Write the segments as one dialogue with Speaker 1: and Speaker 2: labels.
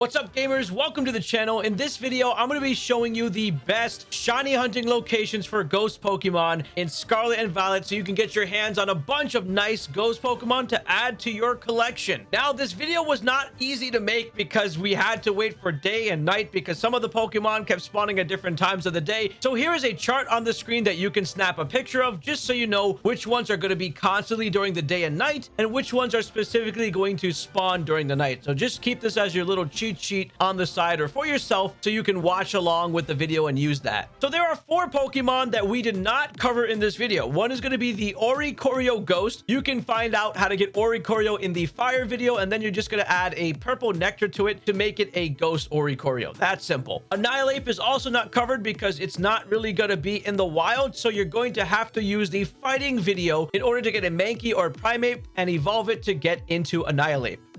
Speaker 1: What's up gamers? Welcome to the channel. In this video, I'm going to be showing you the best shiny hunting locations for ghost Pokemon in Scarlet and Violet so you can get your hands on a bunch of nice ghost Pokemon to add to your collection. Now, this video was not easy to make because we had to wait for day and night because some of the Pokemon kept spawning at different times of the day. So here is a chart on the screen that you can snap a picture of just so you know which ones are going to be constantly during the day and night and which ones are specifically going to spawn during the night. So just keep this as your little cheat cheat sheet on the side or for yourself so you can watch along with the video and use that. So there are four Pokemon that we did not cover in this video. One is going to be the Oricorio Ghost. You can find out how to get Oricorio in the fire video and then you're just going to add a purple nectar to it to make it a Ghost Oricorio. That's simple. Annihilape is also not covered because it's not really going to be in the wild so you're going to have to use the fighting video in order to get a Mankey or Primeape and evolve it to get into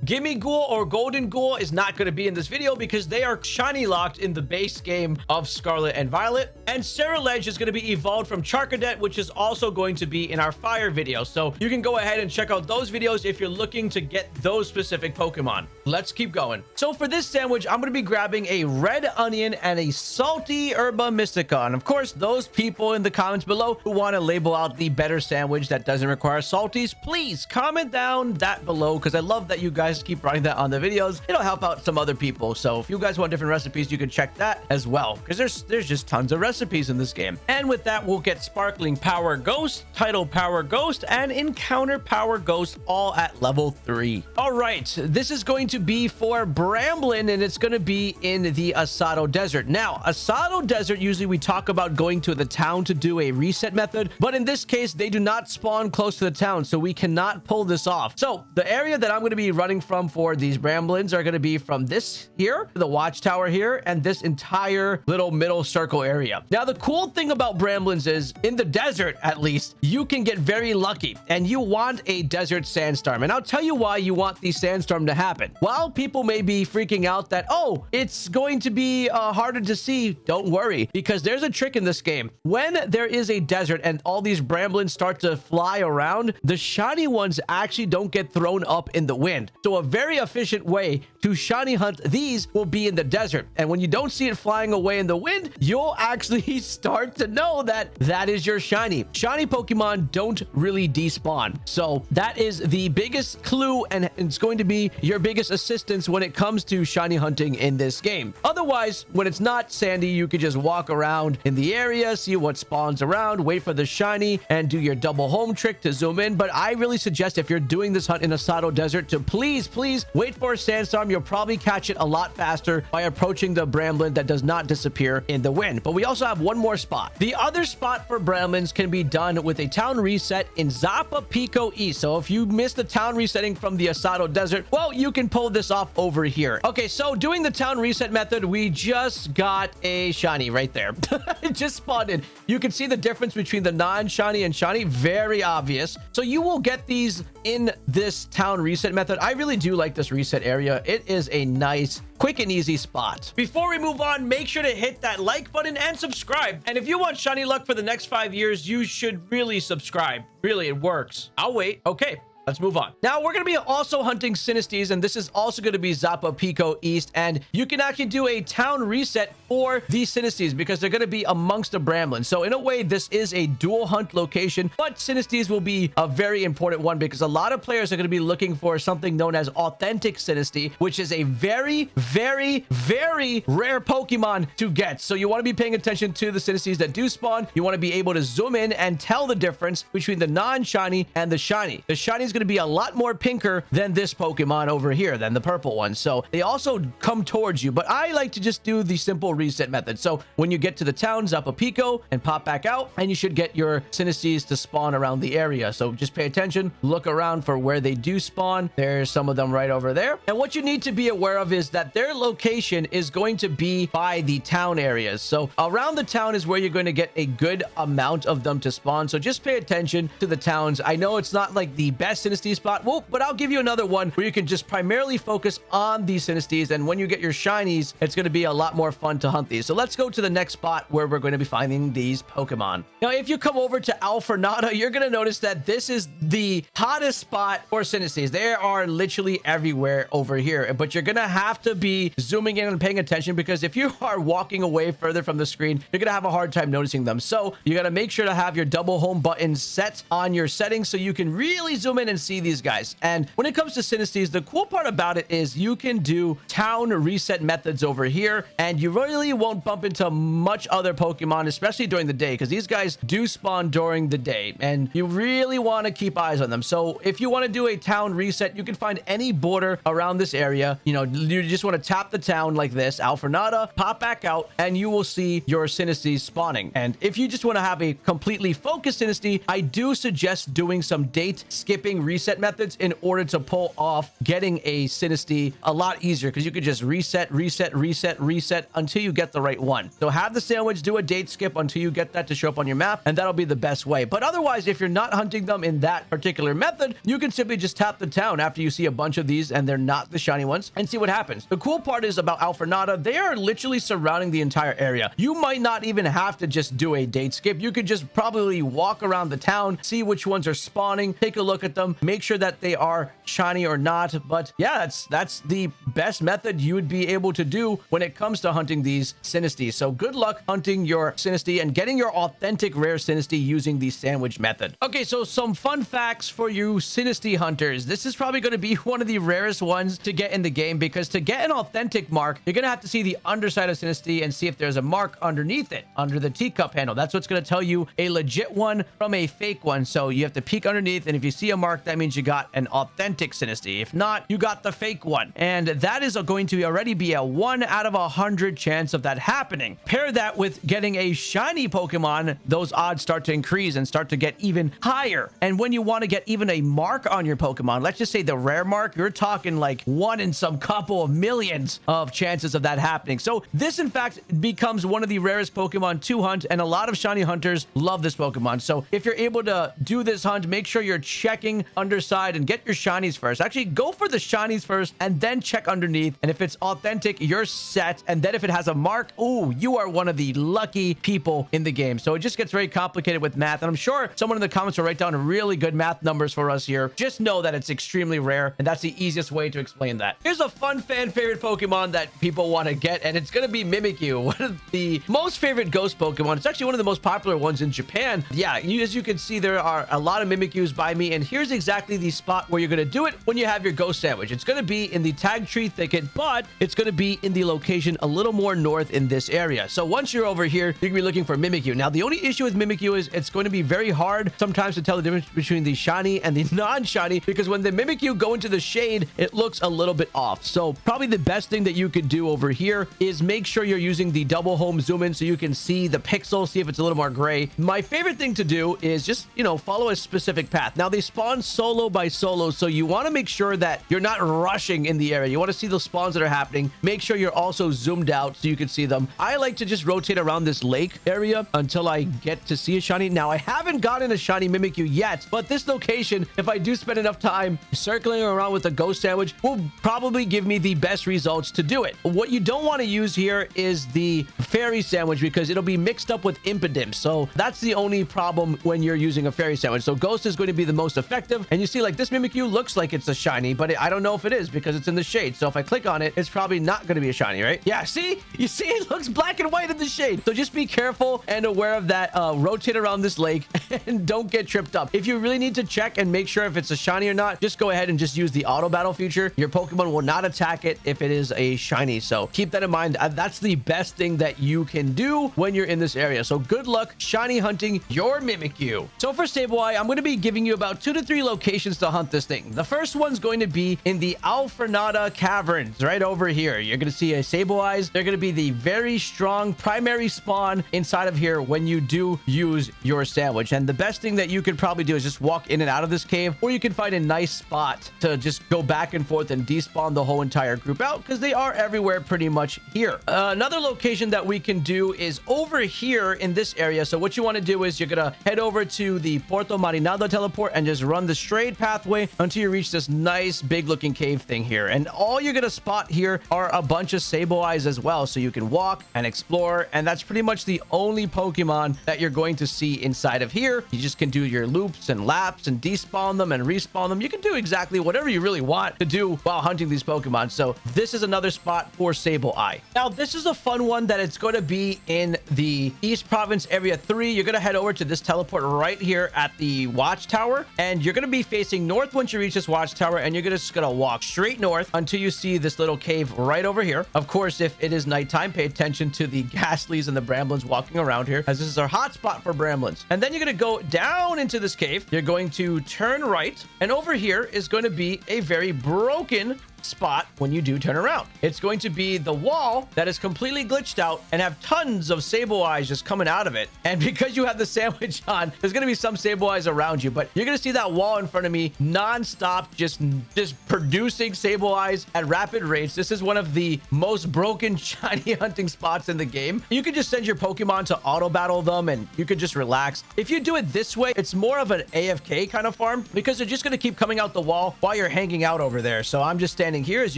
Speaker 1: Annihilape. Gimmighoul or Gholdengoul is not going to be in this video because they are shiny locked in the base game of Scarlet and Violet. And Ceruledge is going to be evolved from Charcadet, which is also going to be in our fire video. So you can go ahead and check out those videos if you're looking to get those specific Pokemon. Let's keep going. So for this sandwich, I'm going to be grabbing a red onion and a salty herba mystica. And of course, those people in the comments below who want to label out the better sandwich that doesn't require salties, please comment down that below because I love that you guys guys keep writing that on the videos. It'll help out some other people. So if you guys want different recipes, you can check that as well because there's there's just tons of recipes in this game. And with that, we'll get Sparkling Power Ghost, Title Power Ghost, and Encounter Power Ghost all at level 3. All right, this is going to be for Bramblin and it's going to be in the Asado Desert. Now, Asado Desert, usually we talk about going to the town to do a reset method, but in this case, they do not spawn close to the town, so we cannot pull this off. So the area that I'm going to be running from for these Bramblins are going to be from this here, the watchtower here, and this entire little middle circle area. Now, the cool thing about Bramblins is in the desert, at least, you can get very lucky and you want a desert sandstorm. And I'll tell you why you want the sandstorm to happen. While people may be freaking out that, oh, it's going to be uh, harder to see, don't worry, because there's a trick in this game. When there is a desert and all these Bramblins start to fly around, the shiny ones actually don't get thrown up in the wind. So so a very efficient way to shiny hunt these will be in the desert. And when you don't see it flying away in the wind, you'll actually start to know that that is your shiny. Shiny Pokemon don't really despawn. So that is the biggest clue and it's going to be your biggest assistance when it comes to shiny hunting in this game. Otherwise, when it's not sandy, you could just walk around in the area, see what spawns around, wait for the shiny, and do your double home trick to zoom in. But I really suggest if you're doing this hunt in Asado Desert to please please, wait for a sandstorm. You'll probably catch it a lot faster by approaching the Bramblin that does not disappear in the wind. But we also have one more spot. The other spot for Bramblins can be done with a town reset in Zapapico East. So if you missed the town resetting from the Asado Desert, well, you can pull this off over here. Okay, so doing the town reset method, we just got a shiny right there. it just spawned in. You can see the difference between the non-shiny and shiny. Very obvious. So you will get these in this town reset method. I really do like this reset area. It is a nice quick and easy spot. Before we move on, make sure to hit that like button and subscribe. And if you want shiny luck for the next five years, you should really subscribe. Really, it works. I'll wait. Okay, Let's move on. Now, we're going to be also hunting Sinisteas, and this is also going to be Zapapico East, and you can actually do a town reset for these Sinisteas because they're going to be amongst the Bramblins. So, in a way, this is a dual hunt location, but Sinisteas will be a very important one because a lot of players are going to be looking for something known as Authentic Sinistea, which is a very, very, very rare Pokemon to get. So, you want to be paying attention to the Sinisteas that do spawn. You want to be able to zoom in and tell the difference between the non-shiny and the shiny. The shiny is going going to be a lot more pinker than this Pokemon over here, than the purple one. So they also come towards you, but I like to just do the simple reset method. So when you get to the town, a Pico and pop back out, and you should get your Sinisteas to spawn around the area. So just pay attention, look around for where they do spawn. There's some of them right over there. And what you need to be aware of is that their location is going to be by the town areas. So around the town is where you're going to get a good amount of them to spawn. So just pay attention to the towns. I know it's not like the best Spot. Well, but I'll give you another one where you can just primarily focus on these Sinisteas. And when you get your shinies, it's going to be a lot more fun to hunt these. So let's go to the next spot where we're going to be finding these Pokemon. Now, if you come over to Alfornada, you're going to notice that this is the hottest spot for Sinisteas. They are literally everywhere over here, but you're going to have to be zooming in and paying attention because if you are walking away further from the screen, you're going to have a hard time noticing them. So you got to make sure to have your double home button set on your settings so you can really zoom in and see these guys. And when it comes to Sinisteas, the cool part about it is you can do town reset methods over here and you really won't bump into much other Pokemon, especially during the day because these guys do spawn during the day and you really want to keep eyes on them. So if you want to do a town reset, you can find any border around this area. You know, you just want to tap the town like this, Alfornada, pop back out, and you will see your Sinistea spawning. And if you just want to have a completely focused Sinistea, I do suggest doing some date skipping reset methods in order to pull off getting a Sinistea a lot easier because you could just reset, reset, reset, reset until you get the right one. So have the sandwich, do a date skip until you get that to show up on your map, and that'll be the best way. But otherwise, if you're not hunting them in that particular method, you can simply just tap the town after you see a bunch of these and they're not the shiny ones and see what happens. The cool part is about Alfornada, they are literally surrounding the entire area. You might not even have to just do a date skip. You could just probably walk around the town, see which ones are spawning, take a look at them, make sure that they are shiny or not. But yeah, that's that's the best method you would be able to do when it comes to hunting these Sinisteas. So good luck hunting your Sinistea and getting your authentic rare Sinistea using the sandwich method. Okay, so some fun facts for you Sinistea hunters. This is probably going to be one of the rarest ones to get in the game because to get an authentic mark, you're going to have to see the underside of Sinistea and see if there's a mark underneath it, under the teacup handle. That's what's going to tell you a legit one from a fake one. So you have to peek underneath, and if you see a mark, that means you got an authentic Sinistea. If not, you got the fake one. And that is going to already be a 1 out of a 100 chance of that happening. Pair that with getting a shiny Pokemon, those odds start to increase and start to get even higher. And when you want to get even a mark on your Pokemon, let's just say the rare mark, you're talking like one in some couple of millions of chances of that happening. So this, in fact, becomes one of the rarest Pokemon to hunt, and a lot of shiny hunters love this Pokemon. So if you're able to do this hunt, make sure you're checking underside and get your shinies first. Actually, go for the shinies first and then check underneath. And if it's authentic, you're set. And then if it has a mark, ooh, you are one of the lucky people in the game. So it just gets very complicated with math. And I'm sure someone in the comments will write down really good math numbers for us here. Just know that it's extremely rare. And that's the easiest way to explain that. Here's a fun fan favorite Pokemon that people want to get. And it's going to be Mimikyu, one of the most favorite ghost Pokemon. It's actually one of the most popular ones in Japan. Yeah, you, as you can see, there are a lot of Mimikyus by me. And here's exactly the spot where you're going to do it when you have your ghost sandwich. It's going to be in the Tagtree Thicket, but it's going to be in the location a little more north in this area. So once you're over here, you're going to be looking for Mimikyu. Now, the only issue with Mimikyu is it's going to be very hard sometimes to tell the difference between the shiny and the non-shiny because when the Mimikyu go into the shade, it looks a little bit off. So probably the best thing that you could do over here is make sure you're using the double home zoom in so you can see the pixel, see if it's a little more gray. My favorite thing to do is just, you know, follow a specific path. Now, they spawn solo by solo, so you want to make sure that you're not rushing in the area. You want to see the spawns that are happening. Make sure you're also zoomed out so you can see them. I like to just rotate around this lake area until I get to see a shiny. Now, I haven't gotten a shiny Mimikyu yet, but this location, if I do spend enough time circling around with a ghost sandwich, will probably give me the best results to do it. What you don't want to use here is the fairy sandwich because it'll be mixed up with Impidimp. So that's the only problem when you're using a fairy sandwich. So ghost is going to be the most effective. And you see like this Mimikyu looks like it's a shiny, but I don't know if it is because it's in the shade. So if I click on it, it's probably not going to be a shiny, right? Yeah, see? You see it looks black and white in the shade. So just be careful and aware of that. Uh, rotate around this lake and don't get tripped up. If you really need to check and make sure if it's a shiny or not, just go ahead and just use the auto battle feature. Your Pokemon will not attack it if it is a shiny. So keep that in mind. Uh, that's the best thing that you can do when you're in this area. So good luck shiny hunting your Mimikyu. So for Sableye, I'm going to be giving you about two to three locations to hunt this thing. The first one's going to be in the Alfornada Caverns right over here. You're going to see a Sableyes. They're going to be the very strong primary spawn inside of here when you do use your sandwich. And the best thing that you could probably do is just walk in and out of this cave, or you can find a nice spot to just go back and forth and despawn the whole entire group out because they are everywhere pretty much here. Uh, another location that we can do is over here in this area. So what you want to do is you're going to head over to the Porto Marinada teleport and just run the straight pathway until you reach this nice big looking cave thing here. And all you're going to spot here are a bunch of Sableyes as well. So you can walk and explore. And that's pretty much the only Pokemon that you're going to see inside of here. You just can do your loops and laps and despawn them and respawn them. You can do exactly whatever you really want to do while hunting these Pokemon. So this is another spot for Sableye. Now, this is a fun one that it's going to be in the East Province Area 3. You're going to head over to this teleport right here at the Watchtower. And you're going to be facing north once you reach this Watchtower. And you're just going to walk straight north until you see this little cave right over here. Of course, if it is nighttime, pay attention to the Gastlies and the Bramblins walking around here, as this is our hot spot for Bramblins. And then you're going to go down into this cave. You're going to turn right. And over here is going to be a very broken spot when you do turn around. It's going to be the wall that is completely glitched out and have tons of Sableyes just coming out of it. And because you have the sandwich on, there's going to be some Sableyes around you, but you're going to see that wall in front of me non-stop, just, just producing Sableyes at rapid rates. This is one of the most broken shiny hunting spots in the game. You can just send your Pokemon to auto battle them and you can just relax. If you do it this way, it's more of an AFK kind of farm because they're just going to keep coming out the wall while you're hanging out over there. So I'm just standing standing here. As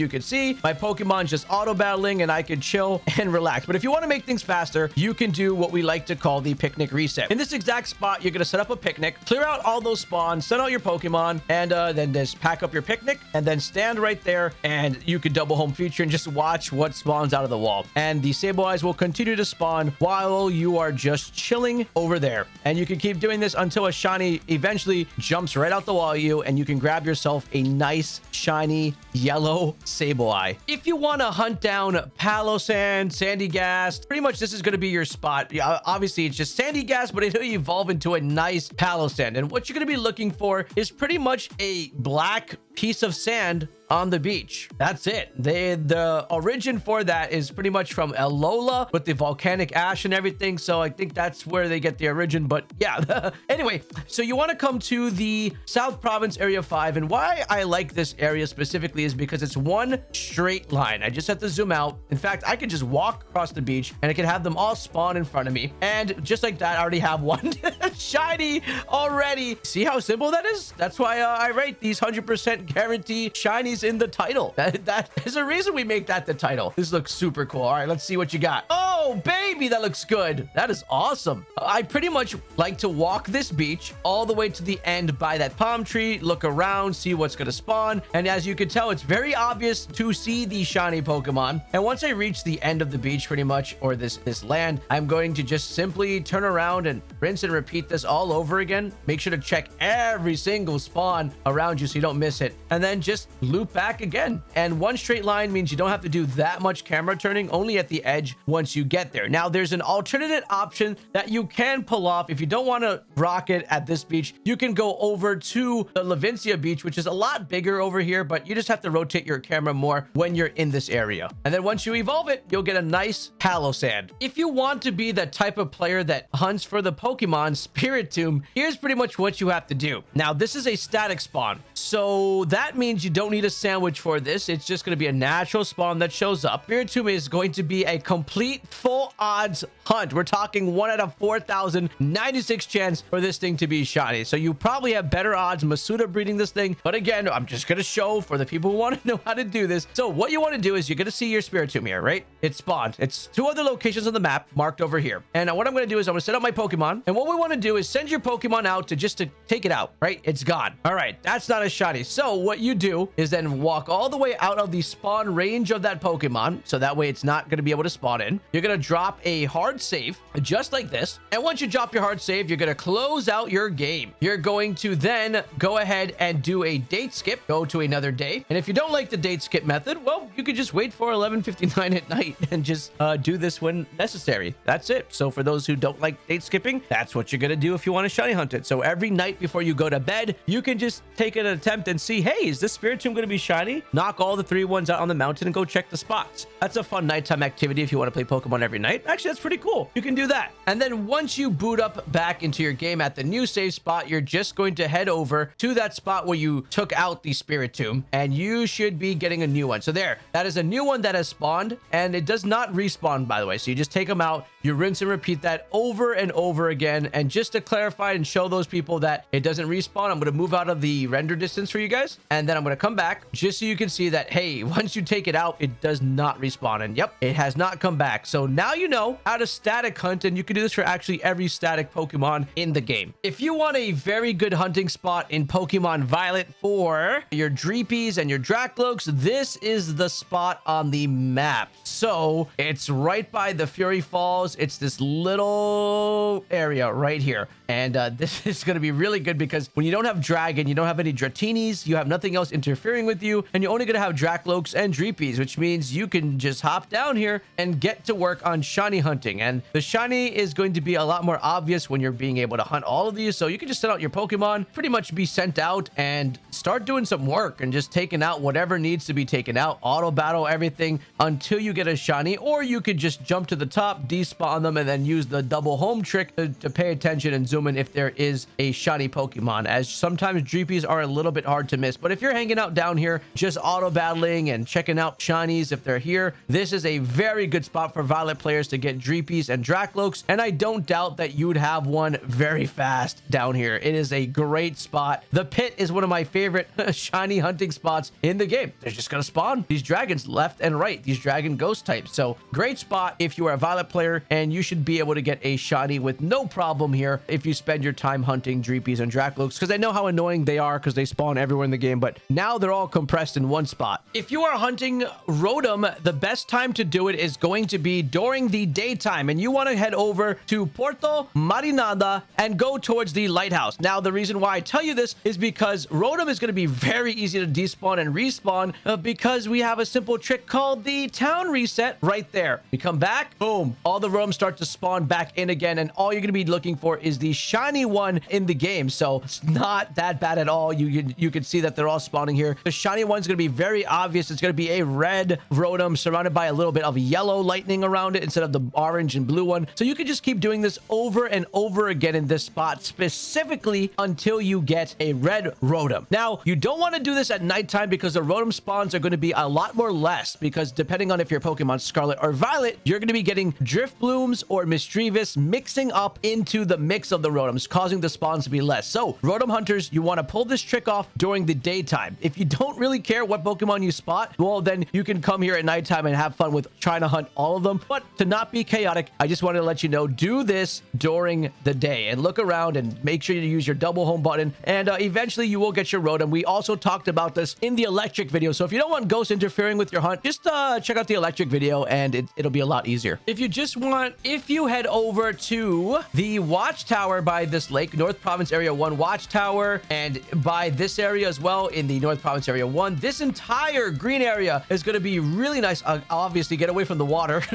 Speaker 1: you can see, my Pokemon just auto battling and I can chill and relax. But if you want to make things faster, you can do what we like to call the picnic reset. In this exact spot, you're going to set up a picnic, clear out all those spawns, send out your Pokemon, and uh, then just pack up your picnic and then stand right there and you can double home feature and just watch what spawns out of the wall. And the Sableyes will continue to spawn while you are just chilling over there. And you can keep doing this until a shiny eventually jumps right out the wall you and you can grab yourself a nice shiny yellow yellow Sableye. If you want to hunt down Palossand, Sandygast, pretty much this is going to be your spot. Yeah, obviously, it's just Sandy Sandygast, but it'll evolve into a nice Palossand. And what you're going to be looking for is pretty much a black piece of sand on the beach. That's it. They, the origin for that is pretty much from Alola with the volcanic ash and everything. So I think that's where they get the origin. But yeah, anyway, so you want to come to the South Province Area 5. And why I like this area specifically is because it's one straight line. I just have to zoom out. In fact, I could just walk across the beach and I can have them all spawn in front of me. And just like that, I already have one shiny already. See how simple that is? That's why uh, I rate these 100% guarantee shinies in the title. That, that is a reason we make that the title. This looks super cool. All right, let's see what you got. Oh, baby, that looks good. That is awesome. I pretty much like to walk this beach all the way to the end by that palm tree, look around, see what's going to spawn. And as you can tell, it's very obvious to see the shiny Pokemon. And once I reach the end of the beach pretty much, or this, this land, I'm going to just simply turn around and rinse and repeat this all over again. Make sure to check every single spawn around you so you don't miss it. And then just loop back again. And one straight line means you don't have to do that much camera turning, only at the edge once you get there. Now, there's an alternate option that you can pull off. If you don't want to rock it at this beach, you can go over to the Levincia beach, which is a lot bigger over here, but you just have to rotate your camera more when you're in this area. And then once you evolve it, you'll get a nice Palossand. If you want to be the type of player that hunts for the Pokemon Spiritomb, here's pretty much what you have to do. Now, this is a static spawn. So that means you don't need a sandwich for this. It's just going to be a natural spawn that shows up. Spiritomb is going to be a complete full odds hunt. We're talking 1 out of 4,096 chance for this thing to be shiny. So you probably have better odds Masuda breeding this thing. But again, I'm just going to show for the people who want to know how to do this. So what you want to do is you're going to see your Spiritomb here, right? It's spawned. It's two other locations on the map marked over here. And what I'm going to do is I'm going to set up my Pokemon. And what we want to do is send your Pokemon out to just to take it out, right? It's gone. All right. That's not a shiny. So what you do is then walk all the way out of the spawn range of that Pokemon. So that way it's not going to be able to spawn in. You're going to drop a hard save just like this. And once you drop your hard save, you're going to close out your game. You're going to then go ahead and do a date skip, go to another day. And if you don't like the date skip method, well, you could just wait for 11.59 at night and just uh, do this when necessary. That's it. So for those who don't like date skipping, that's what you're going to do if you want to shiny hunt it. So every night before you go to bed, you can just take an attempt and see, hey, is this Spiritomb going to be be shiny, knock all the three ones out on the mountain and go check the spots. That's a fun nighttime activity if you want to play Pokemon every night. Actually, that's pretty cool. You can do that. And then once you boot up back into your game at the new save spot, you're just going to head over to that spot where you took out the Spirit Spiritomb and you should be getting a new one. So there, that is a new one that has spawned and it does not respawn, by the way. So you just take them out, you rinse and repeat that over and over again. And just to clarify and show those people that it doesn't respawn, I'm going to move out of the render distance for you guys. And then I'm going to come back just so you can see that, hey, once you take it out, it does not respawn. And yep, it has not come back. So now you know how to static hunt and you can do this for actually every static Pokemon in the game. If you want a very good hunting spot in Pokemon Violet for your Dreepies and your Drakloaks, this is the spot on the map. So it's right by the Fury Falls. It's this little area right here. And uh, this is going to be really good because when you don't have Dragon, you don't have any Dratinis, you have nothing else interfering with you, and you're only going to have Drakloaks and Dreepies, which means you can just hop down here and get to work on shiny hunting. And the shiny is going to be a lot more obvious when you're being able to hunt all of these. So you can just send out your Pokemon, pretty much be sent out and start doing some work and just taking out whatever needs to be taken out, auto battle everything until you get a shiny, or you could just jump to the top, despawn them, and then use the double home trick to, to pay attention and zoom in if there is a shiny Pokemon, as sometimes Dreepies are a little bit hard to miss. But if you're hanging out down here, just auto battling and checking out shinies if they're here, this is a very good spot for Violet players to get Dreepies and Drakloaks, and I don't doubt that you would have one very fast down here. It is a great spot. The pit is one of my favorite shiny hunting spots in the game. They're just going to spawn these dragons left and right, these dragon ghost types. So great spot if you are a Violet player, and you should be able to get a shiny with no problem here if you spend your time hunting Dreepies and Drakloaks, because I know how annoying they are because they spawn everywhere in the game, but now they're all compressed in one spot. If you are hunting Rotom, the best time to do it is going to be during the daytime, and you want to head over to Porto Marinada and go towards the lighthouse. Now, the reason why I tell you this is because Rotom is going to be very easy to despawn and respawn uh, because we have a simple trick called the town reset right there. We come back, boom, all the Rotoms start to spawn back in again, and all you're going to be looking for is the shiny one in the game. So it's not that bad at all. You, you, you can see that they're all spawning here. The shiny one's going to be very obvious. It's going to be a red Rotom surrounded by a little bit of yellow lightning around it instead of the orange and blue one. So you can just keep doing this over and over again in this spot specifically until you get a red Rotom. Now, you don't want to do this at nighttime because the Rotom spawns are going to be a lot more less because depending on if your Pokemon Scarlet or Violet, you're going to be getting Driftlooms or Misdreavus mixing up into the mix of the Rotoms, causing the spawns to be less. So, Rotom hunters, you want to pull this trick off during the daytime. If you don't really care what Pokemon you spot, well, then you can come here at nighttime and have fun with trying to hunt all of them. But to not be chaotic, I just wanted to let you know, do this during the day and look around and make sure you use your double home button. And uh, eventually you will get your Rotom. We also talked about this in the electric video. So if you don't want ghosts interfering with your hunt, just uh, check out the electric video and it, it'll be a lot easier. If you just want, if you head over to the watchtower by this lake, North Province Area 1 watchtower, and by this area as well in the North Province Area 1, this entire green area is going to be really nice. Uh, obviously, get away from the water.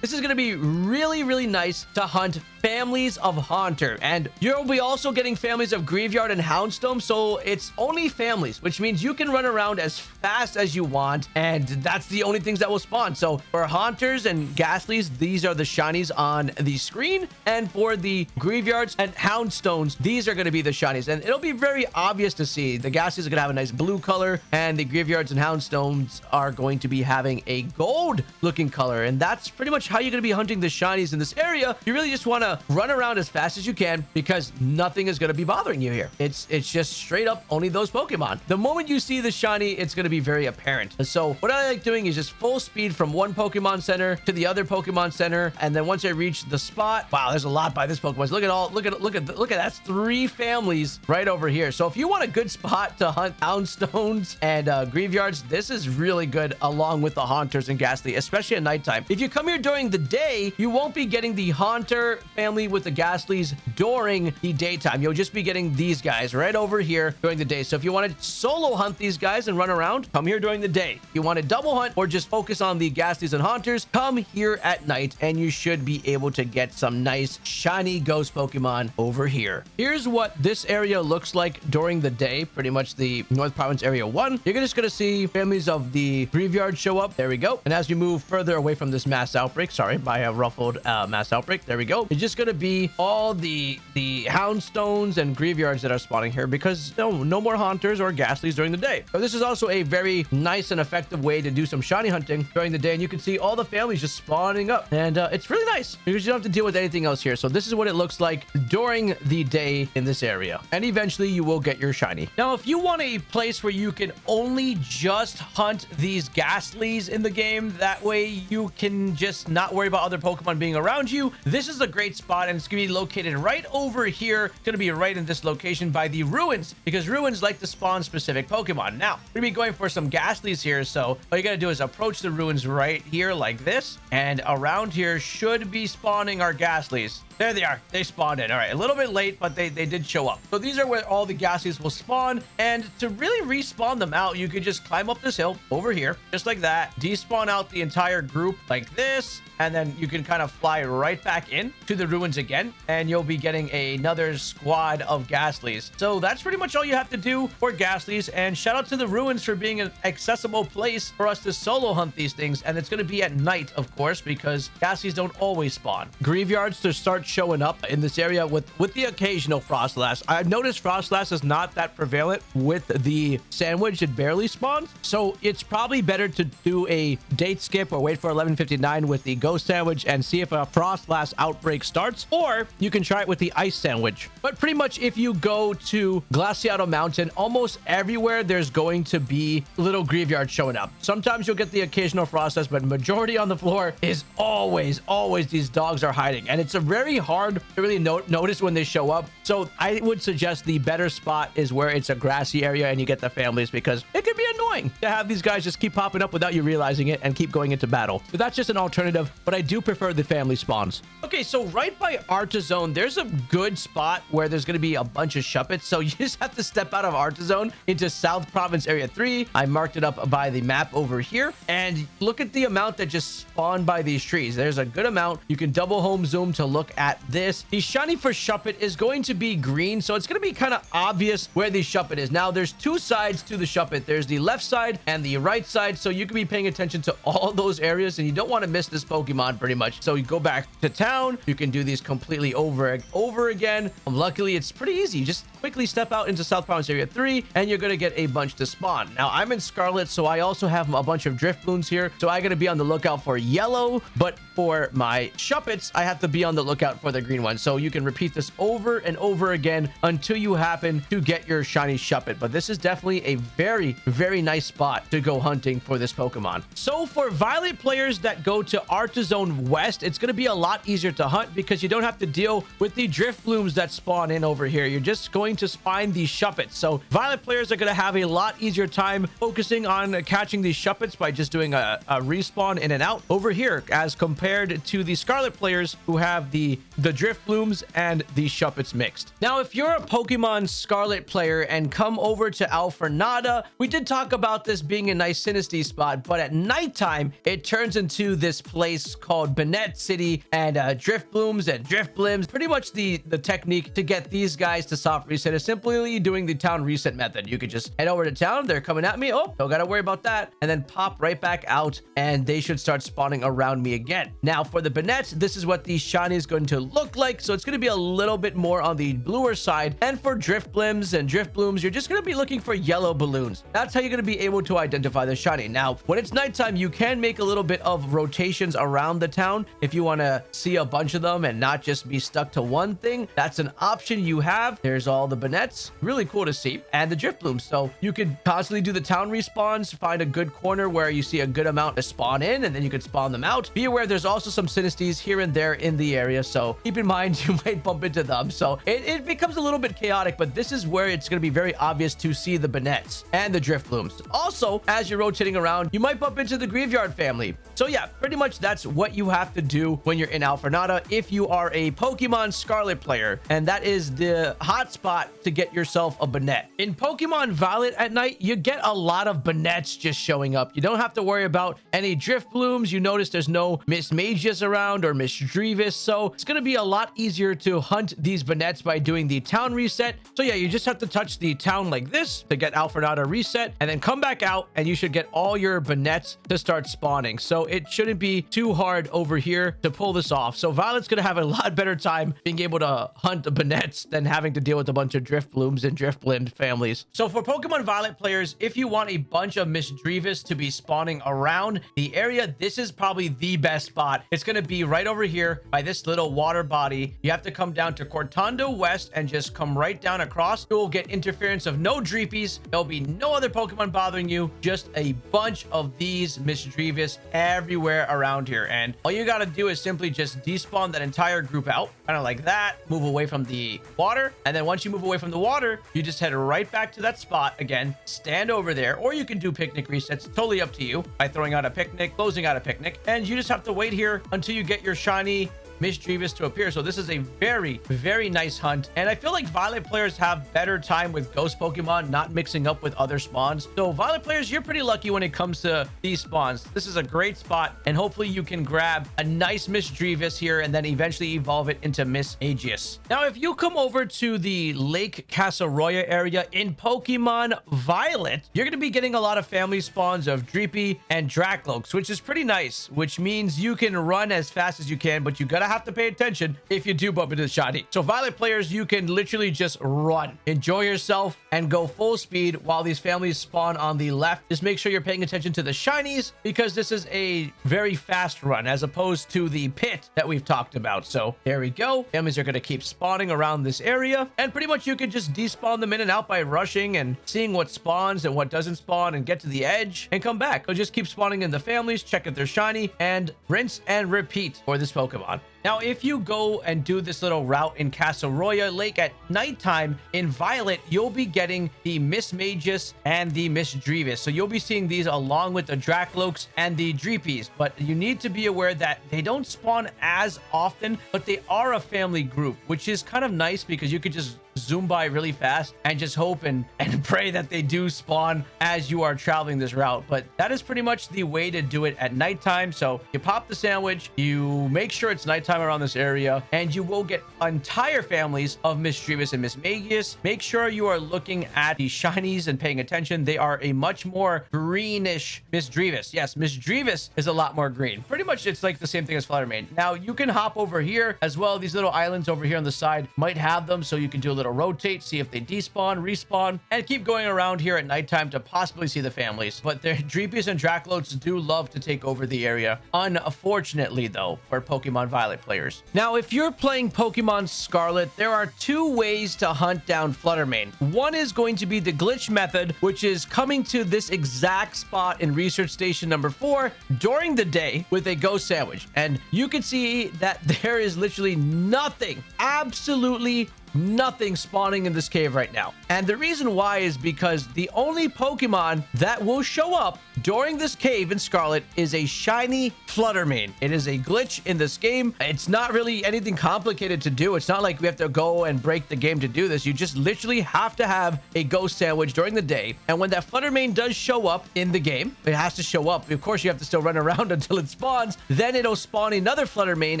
Speaker 1: this is going to be really, really nice to hunt families of Haunter. And you'll be also getting families of Greavard and Houndstone. So it's only families, which means you can run around as fast as you want. And that's the only things that will spawn. So for Haunters and Gastlies, these are the shinies on the screen. And for the Greavards and Houndstones, these are going to be the shinies. And it'll be very obvious to see. The Gastlies are going to have a nice blue color. And the Greavards and Houndstones are going to be having a gold looking color. And that's pretty much how you're going to be hunting the shinies in this area. You really just want to run around as fast as you can because nothing is going to be bothering you here. It's it's just straight up only those Pokemon. The moment you see the shiny, it's going to be very apparent. So what I like doing is just full speed from one Pokemon Center to the other Pokemon Center, and then once I reach the spot, wow, there's a lot by this Pokemon. Look at all, look at look at look at that's three families right over here. So if you want a good spot to hunt Houndstones and uh, Greavards, this is really good along with the Haunters and Gastly, especially at nighttime. If you come here during the day, you won't be getting the Haunter family with the Gastlies during the daytime. You'll just be getting these guys right over here during the day. So if you want to solo hunt these guys and run around, come here during the day. If you want to double hunt or just focus on the Gastlies and Haunters, come here at night and you should be able to get some nice shiny ghost Pokemon over here. Here's what this area looks like during the day, pretty much the North Province Area 1 you're just going to see families of the Greavard show up. There we go. And as you move further away from this mass outbreak, sorry, by a ruffled uh, mass outbreak, there we go. It's just going to be all the the houndstones and Greavards that are spawning here because no, no more haunters or Gastlies during the day. So this is also a very nice and effective way to do some shiny hunting during the day. And you can see all the families just spawning up. And uh, it's really nice because you don't have to deal with anything else here. So this is what it looks like during the day in this area. And eventually you will get your shiny. Now, if you want a place where you can only just hunt these Gastlies in the game, that way you can just not worry about other Pokemon being around you, this is a great spot. And it's going to be located right over here. It's going to be right in this location by the ruins because ruins like to spawn specific Pokemon. Now, we're going to be going for some Gastlies here. So all you got to do is approach the ruins right here like this. And around here should be spawning our Gastlies. There they are. They spawned in. All right. A little bit late, but they, they did show up. So these are where all the Gastlies will spawn. And to really respawn them out, you could just climb up this hill over here, just like that. Despawn out the entire group like this and then you can kind of fly right back in to the ruins again and you'll be getting another squad of Gastlies so that's pretty much all you have to do for Gastlies and shout out to the ruins for being an accessible place for us to solo hunt these things and it's going to be at night of course because Gastlies don't always spawn Greavards to start showing up in this area with with the occasional Froslass i've noticed Froslass is not that prevalent with the sandwich it barely spawns so it's probably better to do a date skip or wait for 1159 with the ghost sandwich and see if a Froslass outbreak starts, or you can try it with the ice sandwich. But pretty much if you go to Glaseado Mountain, almost everywhere there's going to be little Greavards showing up. Sometimes you'll get the occasional Froslass, but majority on the floor is always, always these dogs are hiding. And it's a very hard to really no notice when they show up. So I would suggest the better spot is where it's a grassy area and you get the families because it can be annoying to have these guys just keep popping up without you realizing it and keep going into battle. But that's just an alternative but I do prefer the family spawns. Okay, so right by Artazon, there's a good spot where there's going to be a bunch of Shuppets. So you just have to step out of Artazon into South Province Area 3. I marked it up by the map over here. And look at the amount that just spawned by these trees. There's a good amount. You can double home zoom to look at this. The shiny for Shuppet is going to be green. So it's going to be kind of obvious where the Shuppet is. Now, there's two sides to the Shuppet. There's the left side and the right side. So you can be paying attention to all those areas. And you don't want to miss this Pokemon pretty much. So you go back to town. You can do these completely over over again. Um, luckily, it's pretty easy. You just quickly step out into South Province Area 3, and you're going to get a bunch to spawn. Now, I'm in Scarlet, so I also have a bunch of Drifloons here. So I got to be on the lookout for yellow, but for my Shuppets, I have to be on the lookout for the green one. So you can repeat this over and over again until you happen to get your shiny Shuppet. But this is definitely a very, very nice spot to go hunting for this Pokemon. So for Violet players that go to Artazon West, it's going to be a lot easier to hunt because you don't have to deal with the Drifblooms that spawn in over here. You're just going to find these Shuppets. So Violet players are going to have a lot easier time focusing on catching these Shuppets by just doing a, a respawn in and out over here as compared to the Scarlet players who have the, the Drifblooms and the Shuppets mixed. Now, if you're a Pokemon Scarlet player and come over to Alfornada, we did talk about this being a nice Sinistea spot, but at nighttime, it turns into this place called Banette City and uh, Drifblooms and Drifblims. Pretty much the, the technique to get these guys to soft reset is simply doing the town reset method. You could just head over to town. They're coming at me. Oh, don't got to worry about that. And then pop right back out and they should start spawning around me again. Now for the Banette, this is what the shiny is going to look like. So it's going to be a little bit more on the bluer side. And for Drifblims and Drift Blooms, you're just going to be looking for yellow balloons. That's how you're going to be able to identify the shiny. Now, when it's nighttime, you can make a little bit of rotations around the town if you want to see a bunch of them and not just be stuck to one thing. That's an option you have. There's all the Banettes. Really cool to see. And the Drift Blooms. So you could constantly do the town respawns, find a good corner where you see a good amount to spawn in, and then you could spawn them out. Be aware there's also some Sinisteas here and there in the area. So keep in mind you might bump into them. So it, it becomes a little bit chaotic, but this is where it's going to be very obvious to see the Banettes and the Drifblooms. Also, as you're rotating around, you might bump into the Greavard family. So yeah, pretty much that's what you have to do when you're in Alfornada if you are a Pokemon Scarlet player. And that is the hot spot to get yourself a Banette. In Pokemon Violet at night, you get a lot of Banettes just showing up. You don't have to worry about any Drifblooms. You notice there's no Mismagius around or Misdreavus. So it's going to be a lot easier to hunt these Banettes by doing the town reset. So yeah, you just have to touch the town like this to get Alfornada reset and then come back out and you should get all your Banettes to start spawning. So it shouldn't be too hard over here to pull this off. So Violet's going to have a lot better time being able to hunt the Banettes than having to deal with a bunch of Driftlooms and Drift Drifblim families. So for Pokemon Violet players, if you want a bunch of Misdreavus to be spawning around the area, this is probably the best spot. It's going to be right over here by this little water body. You have to come down to Cortondo West and just come right down across. You will get interference of no Dreepies. There'll be no other Pokemon bothering you. Just a bunch of these Misdreavus everywhere around here. And all you got to do is simply just despawn that entire group out, kind of like that. Move away from the water. And then once you move away from the water, you just head right back to that spot again. Stand over there, or you can do picnic resets. Totally up to you by throwing out a picnic, closing out a picnic. And you just have to wait here until you get your shiny Misdreavus to appear. So this is a very, very nice hunt. And I feel like Violet players have better time with ghost Pokemon, not mixing up with other spawns. So Violet players, you're pretty lucky when it comes to these spawns. This is a great spot. And hopefully you can grab a nice Misdreavus here and then eventually evolve it into Mismagius. Now, if you come over to the Lake Casseroya area in Pokemon Violet, you're going to be getting a lot of family spawns of Dreepy and Drakloaks, which is pretty nice, which means you can run as fast as you can, but you got to have to pay attention if you do bump into the shiny. So Violet players, you can literally just run, enjoy yourself, and go full speed while these families spawn on the left. Just make sure you're paying attention to the shinies because this is a very fast run as opposed to the pit that we've talked about. So there we go. Families are going to keep spawning around this area and pretty much you can just despawn them in and out by rushing and seeing what spawns and what doesn't spawn and get to the edge and come back. Or just keep spawning in the families, check if they're shiny and rinse and repeat for this Pokemon. Now, if you go and do this little route in Casseroya Lake at nighttime in Violet, you'll be getting the Mismagius and the Misdreavus. So you'll be seeing these along with the Drakloaks and the Dreepies. But you need to be aware that they don't spawn as often, but they are a family group, which is kind of nice because you could just zoom by really fast and just hope and, and pray that they do spawn as you are traveling this route. But that is pretty much the way to do it at nighttime. So you pop the sandwich, you make sure it's nighttime around this area, and you will get entire families of Misdreavus and Mismagius. Make sure you are looking at the shinies and paying attention. They are a much more greenish Misdreavus. Yes, Misdreavus is a lot more green. Pretty much it's like the same thing as Flutter Mane. Now you can hop over here as well. These little islands over here on the side might have them, so you can do a little rotate, see if they despawn, respawn, and keep going around here at nighttime to possibly see the families. But the Dreepies and Drakloaks do love to take over the area. Unfortunately, though, for Pokemon Violet players. Now, if you're playing Pokemon Scarlet, there are two ways to hunt down Flutter Mane. One is going to be the glitch method, which is coming to this exact spot in Research Station number four during the day with a ghost sandwich. And you can see that there is literally nothing, absolutely nothing spawning in this cave right now. And the reason why is because the only Pokemon that will show up during this cave in Scarlet is a shiny Flutter Mane. It is a glitch in this game. It's not really anything complicated to do. It's not like we have to go and break the game to do this. You just literally have to have a ghost sandwich during the day. And when that Flutter Mane does show up in the game, it has to show up. Of course, you have to still run around until it spawns. Then it'll spawn another Flutter Mane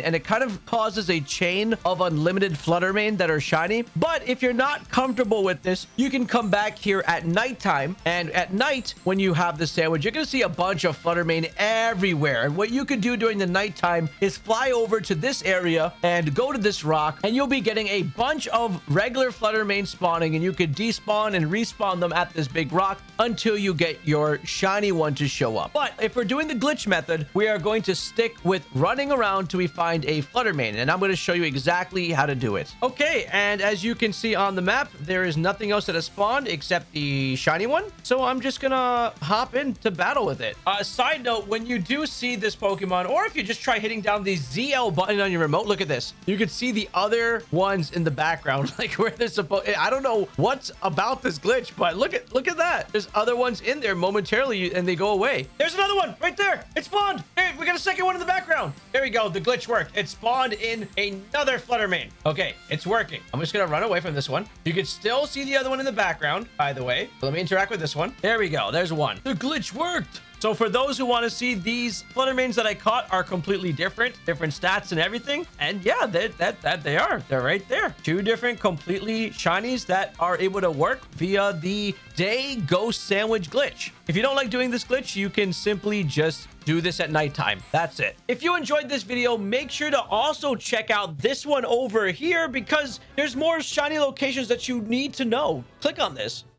Speaker 1: and it kind of causes a chain of unlimited Flutter Mane that are shiny. But if you're not comfortable with this, you can come back here at nighttime. And at night, when you have the sandwich, you're going to see a bunch of Flutter Mane everywhere. And what you can do during the nighttime is fly over to this area and go to this rock. And you'll be getting a bunch of regular Flutter Mane spawning. And you can despawn and respawn them at this big rock until you get your shiny one to show up. But if we're doing the glitch method, we are going to stick with running around till we find a Flutter Mane. And I'm going to show you exactly how to do it. Okay, and as you can see on the map, there is nothing else that has spawned except the shiny one. So I'm just to hop into battle with it. Uh, side note, when you do see this Pokemon, or if you just try hitting down the ZL button on your remote, look at this. You can see the other ones in the background, like where they're supposed... I don't know what's about this glitch, but look at look at that. There's other ones in there momentarily and they go away. There's another one right there. It spawned. Hey, we got a second one in the background. There we go. The glitch worked. It spawned in another Flutter Mane. Okay, it's working. I'm just going to run away from this one. You can still see the other one in the background, by the way. Let me interact with this one. There we go. There's one. The glitch worked. So for those who want to see these Flutter Manes that I caught are completely different, different stats and everything. And yeah, that, that, that they are. They're right there. Two different completely shinies that are able to work via the day ghost sandwich glitch. If you don't like doing this glitch, you can simply just do this at nighttime. That's it. If you enjoyed this video, make sure to also check out this one over here because there's more shiny locations that you need to know. Click on this.